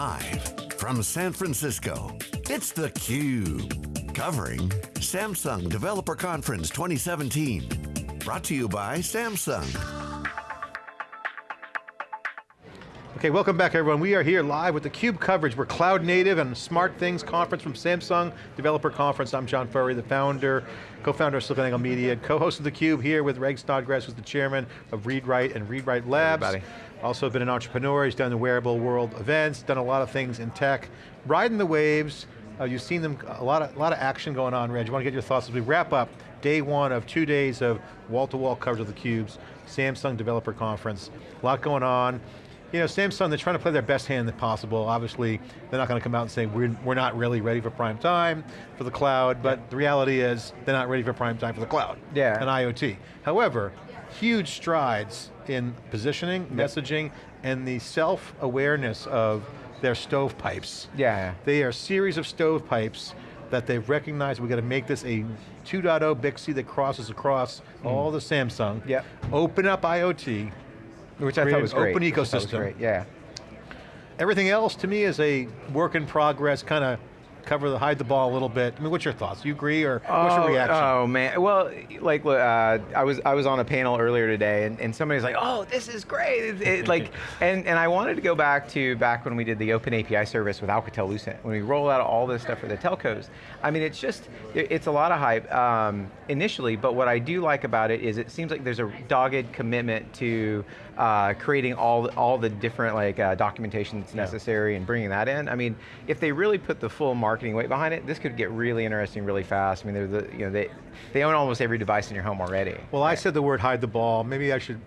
Live from San Francisco, it's theCUBE. Covering Samsung Developer Conference 2017. Brought to you by Samsung. Okay, welcome back everyone. We are here live with the CUBE coverage. We're Cloud Native and SmartThings Conference from Samsung Developer Conference. I'm John Furrier, the founder, co-founder of SiliconANGLE Media, co-host of the Cube here with Reg Snodgrass, who's the chairman of ReadWrite and ReadWrite Labs. Everybody. Also been an entrepreneur, he's done the wearable world events, done a lot of things in tech. Riding the waves, uh, you've seen them, a lot, of, a lot of action going on, Reg. I want to get your thoughts as we wrap up day one of two days of wall-to-wall -wall coverage of the Cubes, Samsung Developer Conference. A lot going on. You know, Samsung, they're trying to play their best hand possible. Obviously, they're not going to come out and say, we're, we're not really ready for prime time for the cloud, but the reality is, they're not ready for prime time for the cloud yeah. and IoT. However, huge strides in positioning, yep. messaging, and the self-awareness of their stovepipes. Yeah. They are a series of stovepipes that they've recognized we got to make this a 2.0 Bixby that crosses across mm. all the Samsung. Yep. Open up IoT. Which I thought was great. Open ecosystem. Great. Yeah. Everything else to me is a work in progress, kind of cover the, hide the ball a little bit. I mean, what's your thoughts? Do You agree or oh, what's your reaction? Oh man, well, like uh, I was I was on a panel earlier today and, and somebody's like, oh, this is great. It, it, like, and, and I wanted to go back to back when we did the open API service with Alcatel-Lucent, when we roll out all this stuff for the telcos. I mean, it's just, it's a lot of hype um, initially, but what I do like about it is it seems like there's a dogged commitment to uh, creating all, all the different like uh, documentation that's necessary yeah. and bringing that in. I mean, if they really put the full marketing weight behind it, this could get really interesting really fast. I mean, they're the, you know, they, they own almost every device in your home already. Well, I said the word hide the ball. Maybe I should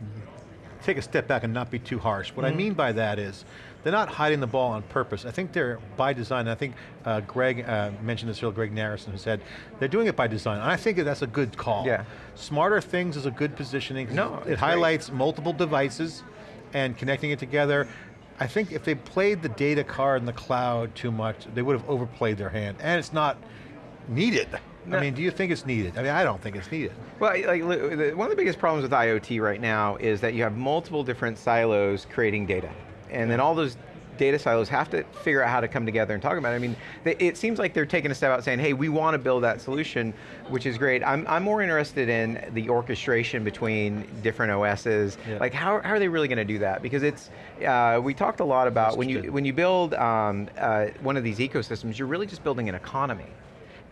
take a step back and not be too harsh. What mm -hmm. I mm-hmm. mean by that is, they're not hiding the ball on purpose. I think they're by design. I think uh, Greg uh, mentioned this earlier, Greg Narrison, who said they're doing it by design. And I think that that's a good call. Yeah. Smarter things is a good positioning. No, it highlights great. multiple devices and connecting it together. I think if they played the data card in the cloud too much, they would have overplayed their hand. And it's not needed. No. I mean, do you think it's needed? I mean, I don't think it's needed. Well, like, one of the biggest problems with IoT right now is that you have multiple different silos creating data. And then all those data silos have to figure out how to come together and talk about it. I mean, it seems like they're taking a step out saying, hey, we want to build that solution, which is great. I'm, I'm more interested in the orchestration between different OSs. Yeah. Like, how, how are they really going to do that? Because it's, uh, we talked a lot about when you, when you build um, uh, one of these ecosystems, you're really just building an economy.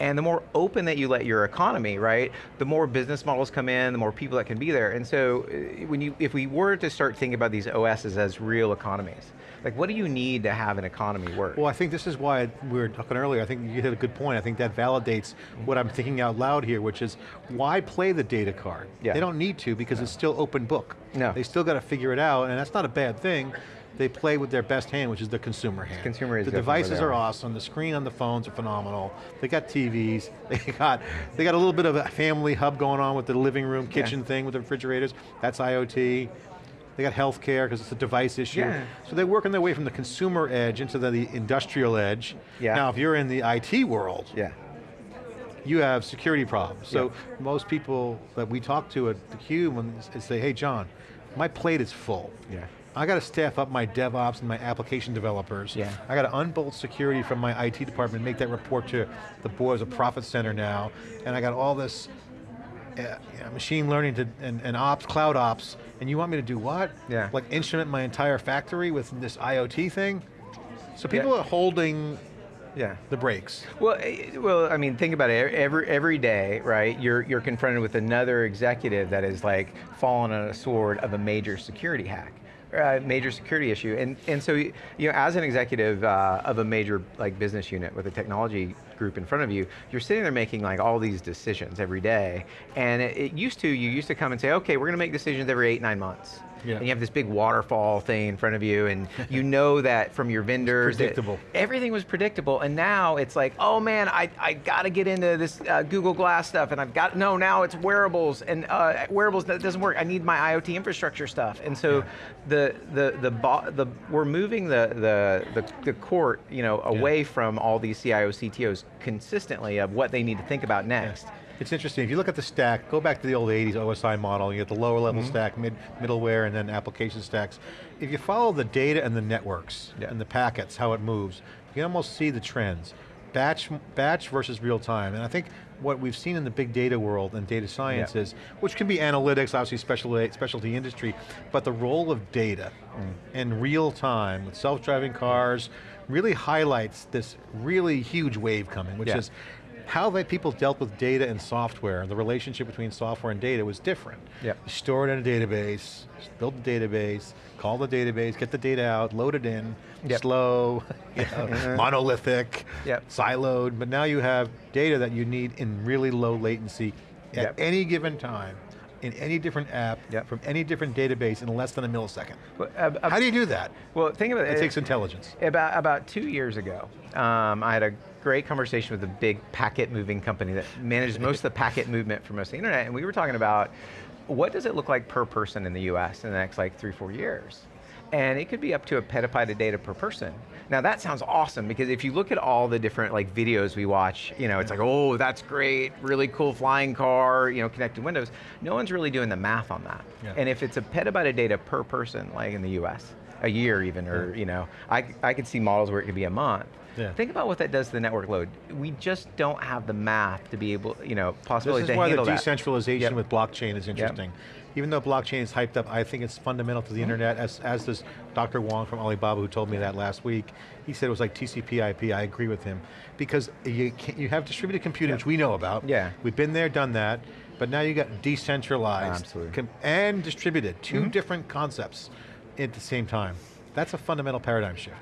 And the more open that you let your economy, right, the more business models come in, the more people that can be there. And so uh, when you, if we were to start thinking about these OSs as real economies, like what do you need to have an economy work? Well, I think this is why we were talking earlier, I think you hit a good point. I think that validates what I'm thinking out loud here, which is why play the data card? Yeah. They don't need to because no. it's still open book. No. They still got to figure it out, and that's not a bad thing they play with their best hand, which is the consumer hand. Consumer is The devices are awesome, the screen on the phones are phenomenal, they got TVs, they got, they got a little bit of a family hub going on with the living room, kitchen yeah. thing with the refrigerators, that's IoT. They got healthcare because it's a device issue. Yeah. So they're working their way from the consumer edge into the, the industrial edge. Yeah. Now if you're in the IT world, yeah you have security problems. So yeah. most people that we talk to at theCUBE when they say, hey John, my plate is full. Yeah. I got to staff up my DevOps and my application developers. Yeah. I got to unbolt security from my IT department and make that report to the board as a profit center now. And I got all this uh, you know, machine learning to, and, and ops, cloud ops, and you want me to do what? Yeah. Like instrument my entire factory with this IoT thing? So people yeah. are holding yeah. the brakes. Well, eh, well, I mean, think about it. Every every day, right? You're you're confronted with another executive that is like fallen on a sword of a major security hack uh, major security issue. And, and so, you know, as an executive uh, of a major like business unit with a technology group in front of you, you're sitting there making like all these decisions every day. And it, it used to, you used to come and say, okay, we're going to make decisions every eight, nine months. Yeah. And you have this big waterfall thing in front of you and you know that from your vendors. predictable. Everything was predictable and now it's like, oh man, I, I got to get into this uh, Google Glass stuff and I've got, no, now it's wearables and uh, wearables, that doesn't work. I need my IoT infrastructure stuff. And so yeah. the, the, the, the, we're moving the, the, the, the court you know, away yeah. from all these CIO, CTOs consistently of what they need to think about next. It's interesting, if you look at the stack, go back to the old 80s OSI model, you get the lower level Mm-hmm. stack, mid, middleware, and then application stacks. If you follow the data and the networks, Yeah. and the packets, how it moves, you can almost see the trends. Batch, batch versus real time, and I think what we've seen in the big data world and data science Yeah. is, which can be analytics, obviously specialty, specialty industry, but the role of data Mm. in real time with self-driving cars really highlights this really huge wave coming, which Yeah. is how that people dealt with data and software, the relationship between software and data was different. Yep. You store it in a database, build the database, call the database, get the data out, load it in, Yep. slow, you know, monolithic, Yep. siloed, but now you have data that you need in really low latency at any given time, in any different app, Yep. from any different database in less than a millisecond. Well, uh, uh, How do you do that? well, think about It it. takes intelligence. About, about two years ago, um, I had a great conversation with a big packet moving company that manages most of the packet movement for most of the internet, and we were talking about what does it look like per person in the US in the next like three, four years? And it could be up to a petabyte of data per person. Now that sounds awesome because if you look at all the different like videos we watch, you know, it's like, oh, that's great, really cool flying car, you know, connected windows. No one's really doing the math on that. Yeah. And if it's a petabyte of data per person, like in the US, a year even, or you know, I, I could see models where it could be a month. Yeah. Think about what that does to the network load. We just don't have the math to be able, you know, possibilities This is why the handle that. decentralization Yep. with blockchain is interesting. Even though blockchain is hyped up, I think it's fundamental to the Mm-hmm. internet, as, as does Dr. Wang from Alibaba who told me that last week. He said it was like TCP IP, I agree with him. Because you, can, you have distributed computing, which we know about. Yeah. We've been there, done that, but now you got decentralized Absolutely. and distributed, 2 Mm-hmm. different concepts at the same time. That's a fundamental paradigm shift.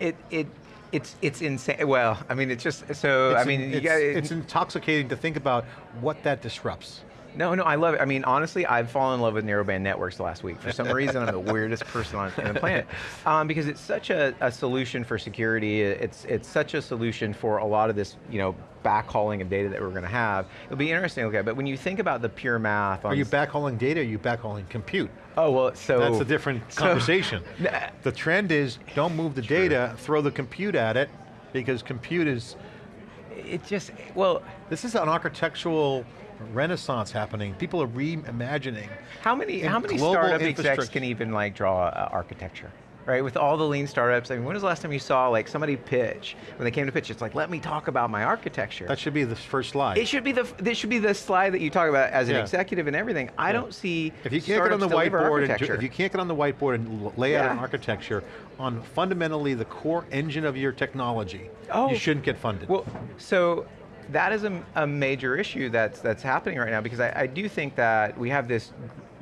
It, it, it's, it's insane. Well, I mean, it's just, so, It's I mean, in- you it's, got, it's intoxicating to think about what that disrupts. No, no, I love it. I mean, honestly, I've fallen in love with narrowband networks last week. For some reason, I'm the weirdest person on, on the planet. Um, because it's such a, a solution for security. It's, it's such a solution for a lot of this, you know, backhauling of data that we're going to have. It'll be interesting to look at, but when you think about the pure math on... Are you backhauling data or are you backhauling compute? Oh, well, so... That's a different so- conversation. The trend is don't move the data, throw the compute at it, because compute is, It just, well, this is an architectural renaissance happening. People are reimagining. How many how many startup execs can even like draw uh, architecture? Right, with all the lean startups, I mean, when was the last time you saw like somebody pitch, when they came to pitch, it's like, let me talk about my architecture. That should be the first slide. it should be the, this should be the slide that you talk about as an Yeah. executive and everything. I don't see if you can't get on the whiteboard, and, architecture. if you can't get on the whiteboard and lay out an architecture on fundamentally the core engine of your technology, Oh. you shouldn't get funded. Well, so that is a, a major issue that's that's happening right now because I, I do think that we have this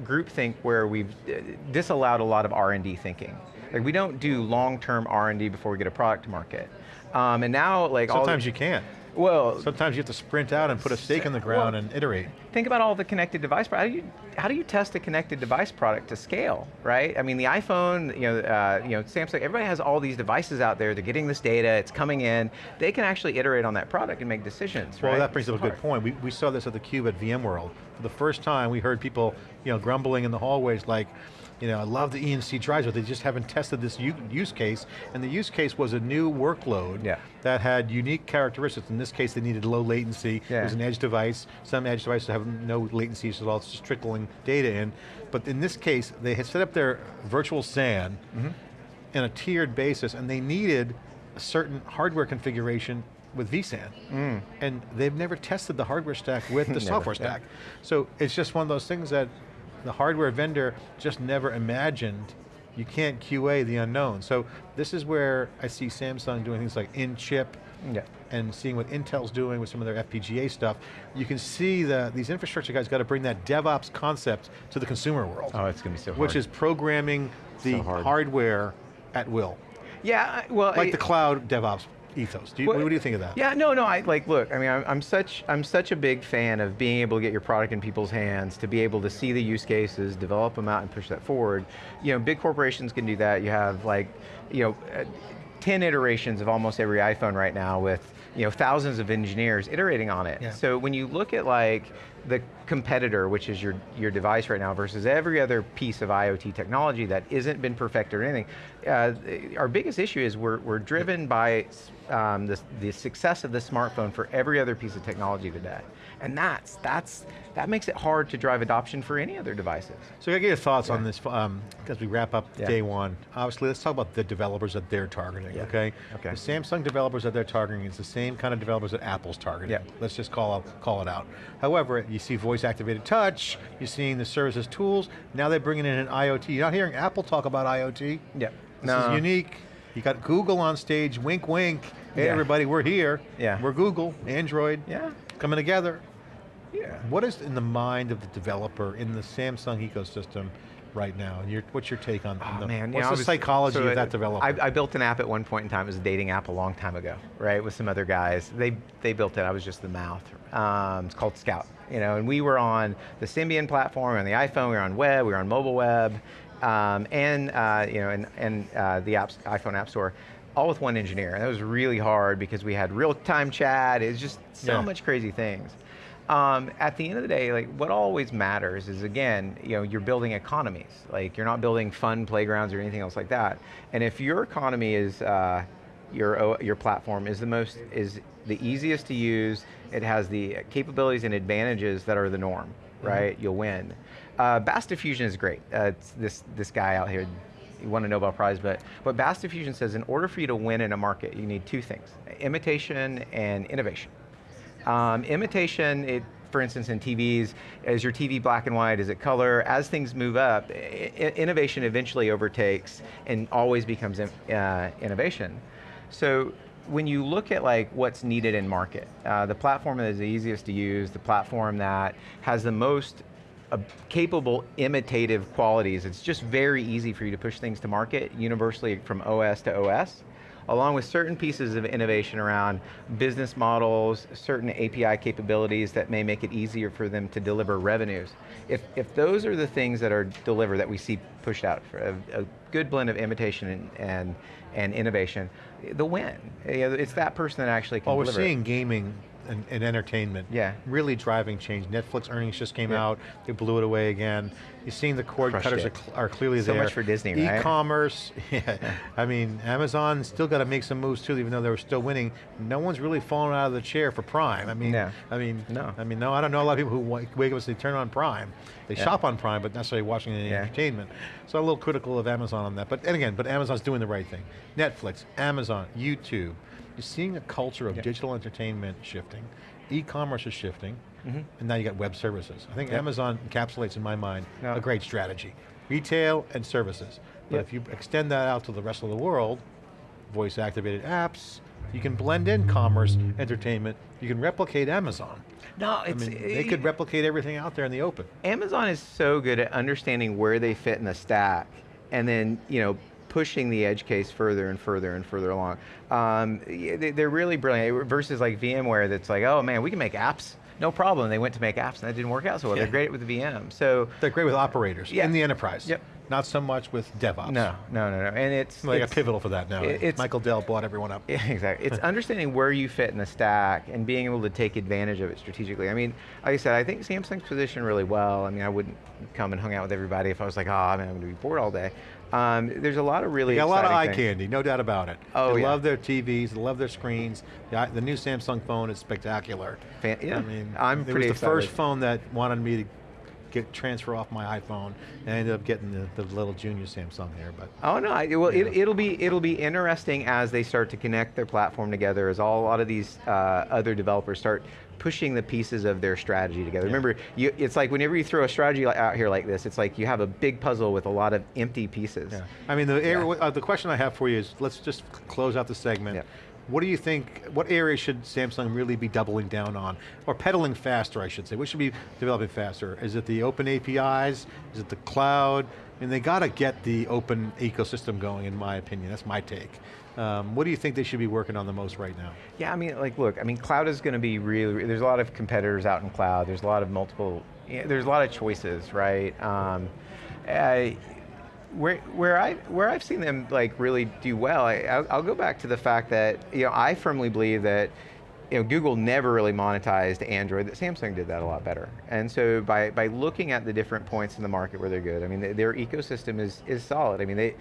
group think where we've uh, disallowed a lot of R&D thinking. Like we don't do long-term R&D before we get a product to market. Um, and now like all Sometimes you can't. well, Sometimes you have to sprint out and put a stake in the ground Well- and iterate. Think about all the connected device. How do you how do you test a connected device product to scale, right? I mean, the iPhone, you know, uh, you know, Samsung, everybody has all these devices out there. They're getting this data. It's coming in. They can actually iterate on that product and make decisions. Well, right? that brings up a good point. We, we saw this at the Cube at VMworld. For the first time, we heard people, you know, grumbling in the hallways like, you know, I love the EMC drives, but they just haven't tested this use case. And the use case was a new workload Yeah. that had unique characteristics. In this case, they needed low latency. It was an edge device. Some edge devices have no latencies at all, it's just trickling data in. But in this case, they had set up their virtual SAN Mm-hmm. in a tiered basis, and they needed a certain hardware configuration with vSAN. And they've never tested the hardware stack with the Mm. Software yeah. stack. So it's just one of those things that the hardware vendor just never imagined. You can't QA the unknown. So this is where I see Samsung doing things like in-chip, Yeah. and seeing what Intel's doing with some of their FPGA stuff, you can see that these infrastructure guys got to bring that DevOps concept to the consumer world. Oh, it's going to be so hard. Which is programming the So hard. hardware at will. yeah, well, Like I- the cloud DevOps ethos. Do you, Well, what do you think of that? Yeah, no, no. I like. Look, I mean, I'm, I'm such I'm such a big fan of being able to get your product in people's hands, to be able to see the use cases, develop them out, and push that forward. You know, big corporations can do that. You have like, you know, uh, ten iterations of almost every iPhone right now with you know thousands of engineers iterating on it. Yeah. So when you look at like the competitor, which is your, your device right now, versus every other piece of IoT technology that isn't been perfected or anything, uh, our biggest issue is we're, we're driven by um, the, the success of the smartphone for every other piece of technology today. And that's, that's, that makes it hard to drive adoption for any other devices. So I get your thoughts yeah. on this um, as we wrap up yeah. day one. Obviously, let's talk about the developers that they're targeting, yeah. okay? Okay. The Samsung developers that they're targeting is the same kind of developers that Apple's targeting. Yeah. Let's just call, out, call it out. However, you see voice activated touch, you're seeing the services tools, now they're bringing in an IoT. You're not hearing Apple talk about IoT. Yeah. This no. is unique. You got Google on stage, wink wink. Hey everybody, we're here. Yeah. We're Google, Android. Yeah. Coming together. Yeah. What is in the mind of the developer in the Samsung ecosystem right now? Your, what's your take on, oh, the, man, what's know, the psychology so of that developer? I, I, built an app at one point in time, it was a dating app a long time ago, right, with some other guys. They, they built it, I was just the mouth. Um, it's called Scout, you know, and we were on the Symbian platform, on the iPhone, we were on web, we were on mobile web, um, and, uh, you know, and, and uh, the apps, iPhone App Store all with one engineer. And that was really hard because we had real-time chat, it's just so yeah. much crazy things. Um, at the end of the day, like what always matters is again, you know, you're building economies. Like you're not building fun playgrounds or anything else like that. And if your economy is, uh, your, your platform is the most, is the easiest to use, it has the capabilities and advantages that are the norm, mm -hmm. right? You'll win. Uh, Bass Diffusion is great. Uh, this, this guy out here, he won a Nobel Prize, but what Bass Diffusion says, in order for you to win in a market, you need two things, imitation and innovation. Um, imitation, it, for instance, in TVs, is your TV black and white, is it color? As things move up, innovation eventually overtakes and always becomes uh, innovation. So when you look at like what's needed in market, uh, the platform that is the easiest to use, the platform that has the most uh, capable imitative qualities, it's just very easy for you to push things to market universally from OS to OS along with certain pieces of innovation around business models, certain API capabilities that may make it easier for them to deliver revenues. If, if those are the things that are delivered that we see pushed out, for a, a good blend of imitation and, and, and innovation, the win. It's that person that actually can well, deliver. we're seeing gaming and, and, entertainment yeah. really driving change. Netflix earnings just came yeah. out, they blew it away again. You're seeing the cord Crushed cutters are, are, clearly so there. So much for Disney, right? E-commerce, yeah. I mean, Amazon still got to make some moves too, even though they were still winning. No one's really fallen out of the chair for Prime. I mean, no. I mean, no. I mean, no, I don't know a lot of people who wake up and say turn on Prime. They yeah. shop on Prime, but not necessarily watching any entertainment. So I'm a little critical of Amazon on that. But and again, but Amazon's doing the right thing. Netflix, Amazon, YouTube. You're seeing a culture of digital entertainment shifting e-commerce is shifting, mm -hmm. and now you got web services. I think. Amazon encapsulates, in my mind, a great strategy. Retail and services. But if you extend that out to the rest of the world, voice-activated apps, you can blend in commerce, entertainment, you can replicate Amazon. No, it's, I mean, they could replicate everything out there in the open. Amazon is so good at understanding where they fit in the stack, and then, you know, pushing the edge case further and further and further along. Um, they're really brilliant, versus like VMware that's like, oh man, we can make apps. No problem, they went to make apps and that didn't work out so well. Yeah. They're great with the VM. So They're great with operators yeah. in the enterprise. Yep. Not so much with DevOps. No, no, no, no. And it's they it's, got Pivotal for that now. It's, Michael Dell bought everyone up. Yeah, exactly. It's understanding where you fit in the stack and being able to take advantage of it strategically. I mean, like I said, I think Samsung's positioned really well. I mean, I wouldn't come and hung out with everybody if I was like, ah, oh, I mean, I'm going to be bored all day. Um, there's a lot of really a lot of eye things. candy, no doubt about it. Oh, they yeah. love their TVs, they love their screens. The, the new Samsung phone is spectacular. Fan yeah, I mean, I'm it pretty was the excited. first phone that wanted me to get transfer off my iPhone, and I ended up getting the, the little junior Samsung here. But oh no, I, well yeah. it, it'll be it'll be interesting as they start to connect their platform together, as all a lot of these uh, other developers start pushing the pieces of their strategy together. Yeah. Remember, you, it's like whenever you throw a strategy out here like this, it's like you have a big puzzle with a lot of empty pieces. Yeah. I mean, the, uh, the question I have for you is, let's just close out the segment. What do you think, what areas should Samsung really be doubling down on? Or pedaling faster, I should say. What should be developing faster? Is it the open APIs? Is it the cloud? Mean, they got to get the open ecosystem going, in my opinion. That's my take. Um, what do you think they should be working on the most right now? Yeah, I mean, like, look, I mean, cloud is going to be really, there's a lot of competitors out in cloud. There's a lot of multiple, there's a lot of choices, right? Um, I, where, where, I, where I've seen them like really do well, I, I'll, I'll go back to the fact that, you know, I firmly believe that you know, Google never really monetized Android, that Samsung did that a lot better. And so by, by looking at the different points in the market where they're good, I mean, th- their ecosystem is, is solid. I mean, they,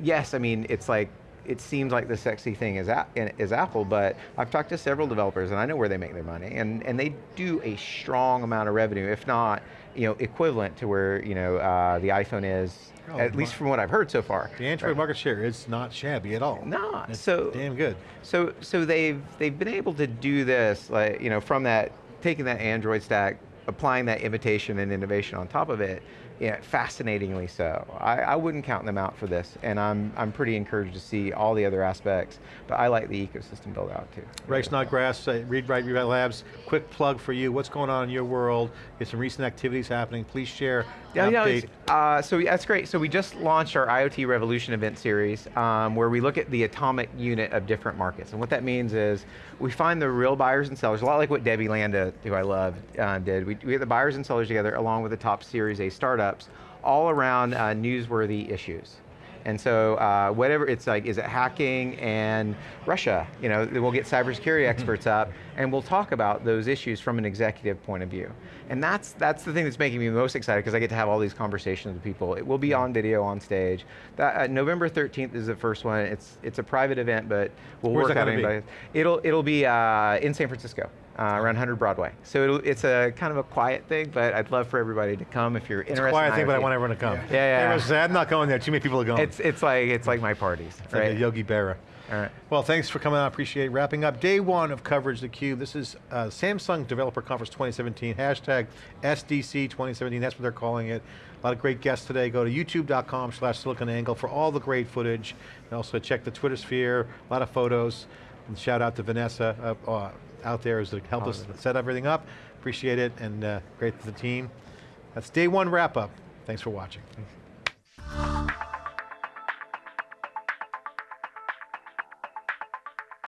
yes, I mean, it's like, it seems like the sexy thing is, is Apple, but I've talked to several developers and I know where they make their money, and, and they do a strong amount of revenue, if not, you know, equivalent to where, you know, uh, the iPhone is, Oh, at least from what I've heard so far. The Android Right. market share is not shabby at all. No, It's so damn good. so so they've they've been able to do this, like you know, from that taking that Android stack, applying that imitation and innovation on top of it. Yeah, fascinatingly so. I, I wouldn't count them out for this, and I'm I'm pretty encouraged to see all the other aspects. But I like the ecosystem build out too. Reg Snodgrass, uh, Read Write Rewrite Labs, quick plug for you. What's going on in your world? There's some recent activities happening. Please share Yeah, an yeah, update. Uh, so that's great. So we just launched our IoT Revolution event series, um, where we look at the atomic unit of different markets. And what that means is, we find the real buyers and sellers, a lot like what Debbie Landa, who I love, uh, did. We, we the buyers and sellers together, along with the top Series A startups, all around uh, newsworthy issues. And so uh, whatever, it's like, is it hacking and Russia? You know, we'll get cybersecurity experts up and we'll talk about those issues from an executive point of view. And that's, that's the thing that's making me most excited because I get to have all these conversations with people. It will be on video, on stage. That, uh, November 13th is the first one. It's, it's a private event, but we'll Where's work out gonna be? It'll, it'll be uh, in San Francisco. Uh, around 100 Broadway. So it'll, it's a kind of a quiet thing, but I'd love for everybody to come if you're It's interested. a quiet in thing, but I want everyone to come. Yeah, yeah. Everyone says, I'm not going there, too many people are going. It's it's like it's like my parties, It's like right? a Yogi Berra. All right. Well, thanks for coming on, I appreciate it. Wrapping up day one of coverage of theCUBE. This is uh, Samsung Developer Conference 2017, hashtag SDC 2017, that's what they're calling it. A lot of great guests today. Go to youtube.com slash siliconangle for all the great footage. And also check the Twitter sphere, a lot of photos. And shout out to Vanessa uh, uh, out there to helped us set everything up. Appreciate it, and uh, great to the team. That's day one wrap up. Thanks for watching. Thanks.